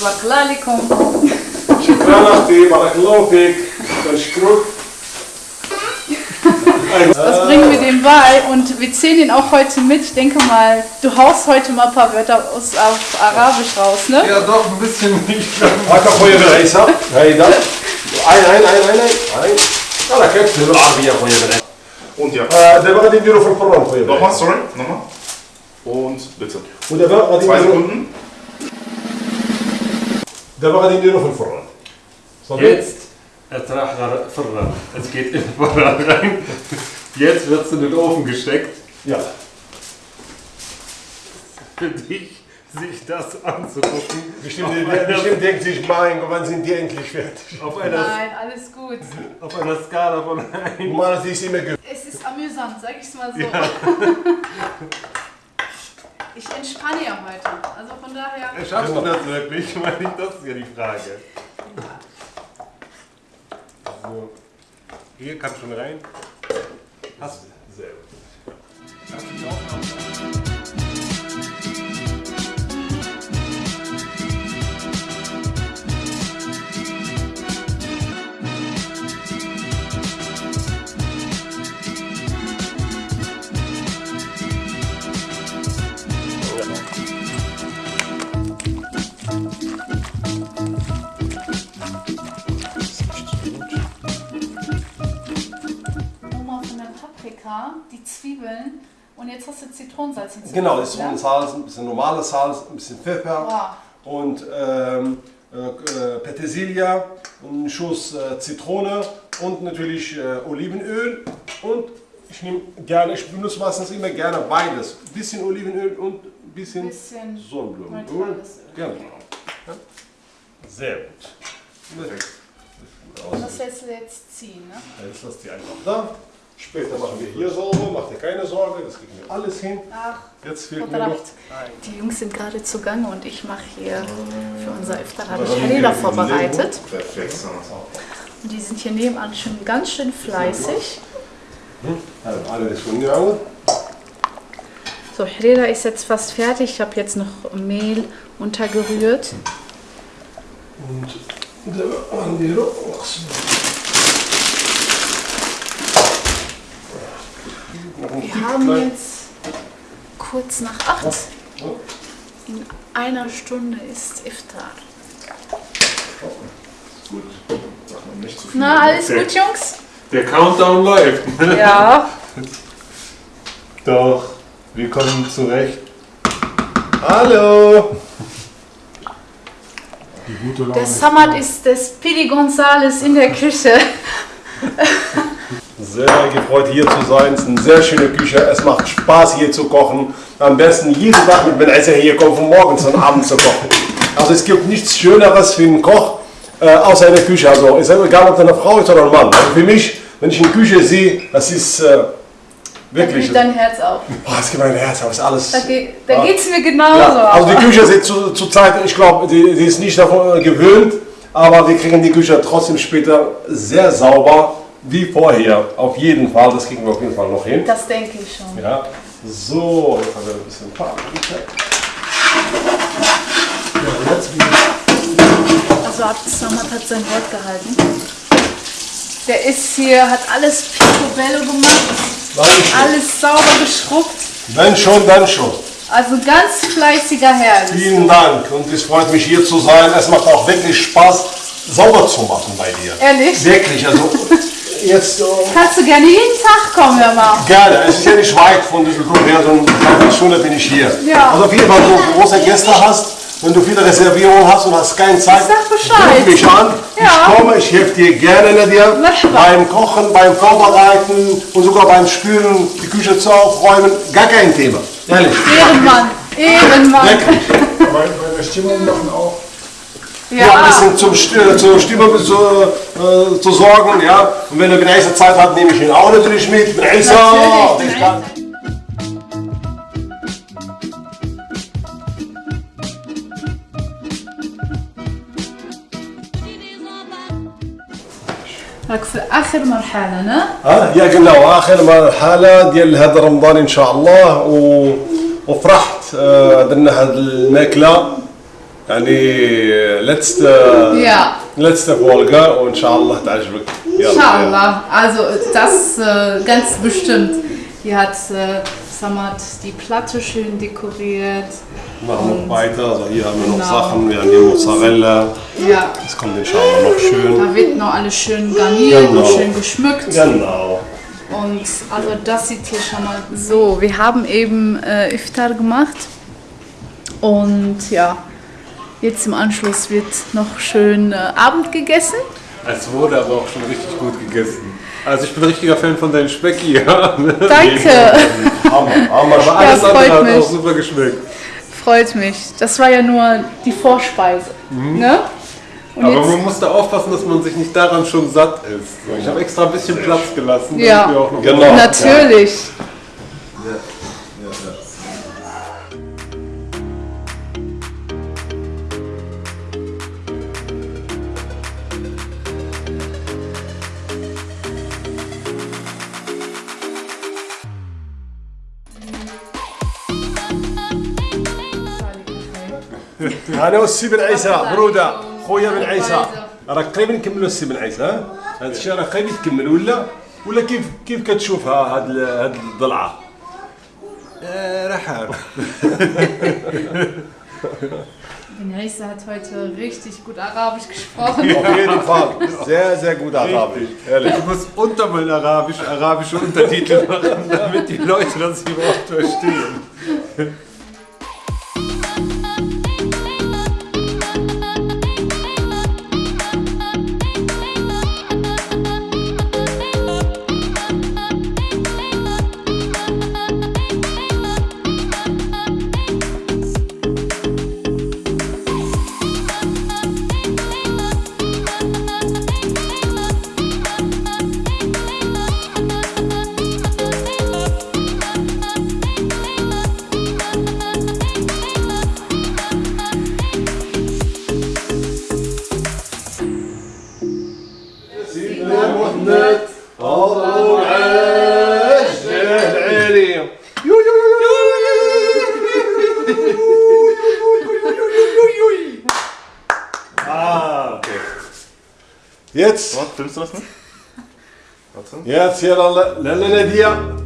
تبارك الله عليكم شكرا اختي بارك الله فيك بشكرك Das bringen wir dem bei und wir zählen ihn auch heute mit. Ich denke mal, du haust heute mal ein paar Wörter aus, auf Arabisch raus, ne? Ja, doch, ein bisschen nicht. هاك اخويا بالعيسى هيدا عين عين عين عين عين انا كيف بالعربيه اخويا بالعيسى Und ja. آه، دابا غادي نديرو في الفران اخويا Nochmal, بالعيسى sorry, nochmal. Und bitte. ودابا غادي Zwei نديرو Sekunden. دابا غادي نديرو في الفران صافي Jetzt, es راح فرن. Es geht in den Vorrat rein. Jetzt wird es in den Ofen gesteckt. يلا Für dich, sich das anzugucken. bestimmt bestimmt denkt sich mein Gott wann sind die endlich fertig Auf einer, Nein, alles gut. auf einer Skala von 1. normalerweise ist immer ge Es ist amüsant, sag ich mal so. Ich entspanne ja heute. Also von daher. Schaffst du das wirklich? Meine ich, das ist ja die Frage. So. Hier kann schon rein. Hast du. Sehr gut. Nochmal Die Zwiebeln und jetzt hast du Zitronensalz hinzu. Genau, das ist ne? Salz, ein bisschen normales Salz, ein bisschen Pfeffer Wow. und ähm, äh, Petersilie, einen Schuss äh, Zitrone und natürlich äh, Olivenöl und ich nehme gerne, ich benutze meistens immer gerne beides. Ein bisschen Olivenöl und ein bisschen, Bisschen Sonnenblumenöl. Genau. Ja. Sehr gut. Perfekt. Und das lässt du jetzt ziehen, ne? Jetzt lasst die einfach da. Später machen wir hier sauber, macht ihr keine Sorge, das kriegen wir alles hin. Ach, Jetzt fehlt mir noch. Die Jungs sind gerade zugange und ich mache hier für unser Iftar habe ich Harira vorbereitet. Perfekt. Und die sind hier nebenan schon ganz schön fleißig. Also alles von mir. So, Harira ist jetzt fast fertig. Ich habe jetzt noch Mehl untergerührt. Und da machen die Rocksen. Wir haben jetzt kurz nach acht. In einer Stunde ist Iftar. Gut. Nicht zu viel. Na, alles gut, Jungs? Der Countdown läuft. Ja. Doch, wir kommen zurecht. Hallo! Der Samad ist das Pidi Gonzales in der Küche. Sehr gefreut hier zu sein. Es ist eine sehr schöne Küche. Es macht Spaß hier zu kochen. Am besten jeden Tag mit Ben Esser hier kommen, von morgens und abends zu kochen. Also es gibt nichts Schöneres für einen Koch äh, außer in der Küche. Also ist egal, ob das eine Frau ist oder ein Mann. Also für mich, wenn ich eine Küche sehe, das ist äh, Da wirklich. geht dein Herz auf. Boah, es gibt mein Herz auf. Ist alles. Da, geht, da Ja. geht's mir genauso. Ja, also die Küche ist zu, zur Zeit, ich glaube, die, die ist nicht davon gewöhnt, aber wir kriegen die Küche trotzdem später sehr sauber wie vorher. Auf jeden Fall, das kriegen wir auf jeden Fall noch hin. das denke ich schon. Ja, so, jetzt haben wir ein bisschen Paprika. Ja, jetzt Also Abd Samad hat sein Wort gehalten. Der ist hier, hat alles picobello gemacht, Dankeschön. alles sauber geschrubbt. Wenn schon, dann schon. Also ganz fleißiger Herr. Vielen. Dank und es freut mich hier zu sein. Es macht auch wirklich Spaß, sauber zu machen bei dir. Ehrlich? Wirklich, also jetzt äh, Kannst du gerne jeden Tag kommen, hör mal. Gerne, es ist ja nicht weit von Düsseldorf her, so eine Dreiviertelstunde bin ich hier. Ja. Also auf jeden Fall, wenn du große Gäste hast, wenn du viele Reservierungen hast und hast keine Zeit, Sag Bescheid. ruf mich an. Ja. Ich komme, ich helfe dir gerne Merhaba. beim Kochen, beim Vorbereiten und sogar beim Spülen, die Küche zu aufräumen. Gar kein Thema. Ehrlich. Ehrenmann, Ehrenmann. Meine Stimmung machen auch. Ja, ein bisschen zum, St- zur Stimmung zu, äh, zu sorgen. Ja. Und wenn er eine nächste Zeit hat, nehme ich ihn auch natürlich mit. Bin Isa. Natürlich, راك في اخر مرحله نا ها يا قلنا اخر مرحله ديال هذا رمضان ان شاء الله و... وفرحت آه، درنا هذه الماكله يعني letzte Ja, letzte Folge وان شاء الله تعجبك يلا Inshallah. Also das äh, ganz bestimmt. Hier hat äh, Samad die Platte schön dekoriert. machen wir weiter also hier haben wir noch Genau. Sachen wir haben hier Mozzarella Ja, das kommt inshallah noch schön da wird noch alles schön garniert Genau. und schön geschmückt. genau Und also das sieht hier schon mal so. Wir haben eben äh, Iftar gemacht und ja, jetzt im Anschluss wird noch schön äh, Abend gegessen. Es wurde aber auch schon richtig gut gegessen. Also ich bin ein richtiger Fan von deinem Speck hier. Aber Danke, Hammer, Hammer alles freut andere hat mich. auch super geschmeckt. freut mich. Das war ja nur die Vorspeise. Ne? Und Aber jetzt, man muss da aufpassen, dass man sich nicht daran schon satt ist. So, Ich habe extra ein bisschen Platz gelassen. damit Ja. wir auch noch Genau. natürlich. أنا والسي بن عيسى بروده خويا بن عيسى راك قريب نكملوا السي بن عيسى ها هذا الشيء راه قريب يتكمل ولا ولا كيف كيف كتشوفها هاد هاد الضلعه Rahab. Ben Reisa hat heute richtig gut Arabisch gesprochen. auf jeden Fall sehr sehr gut arabisch ehrlich Ich muss unter mein Arabisch arabische Untertitel machen, damit die Leute das überhaupt verstehen. Jetzt, Was, filmst du das nicht? Warte. jetzt hier, Lalla Nadia.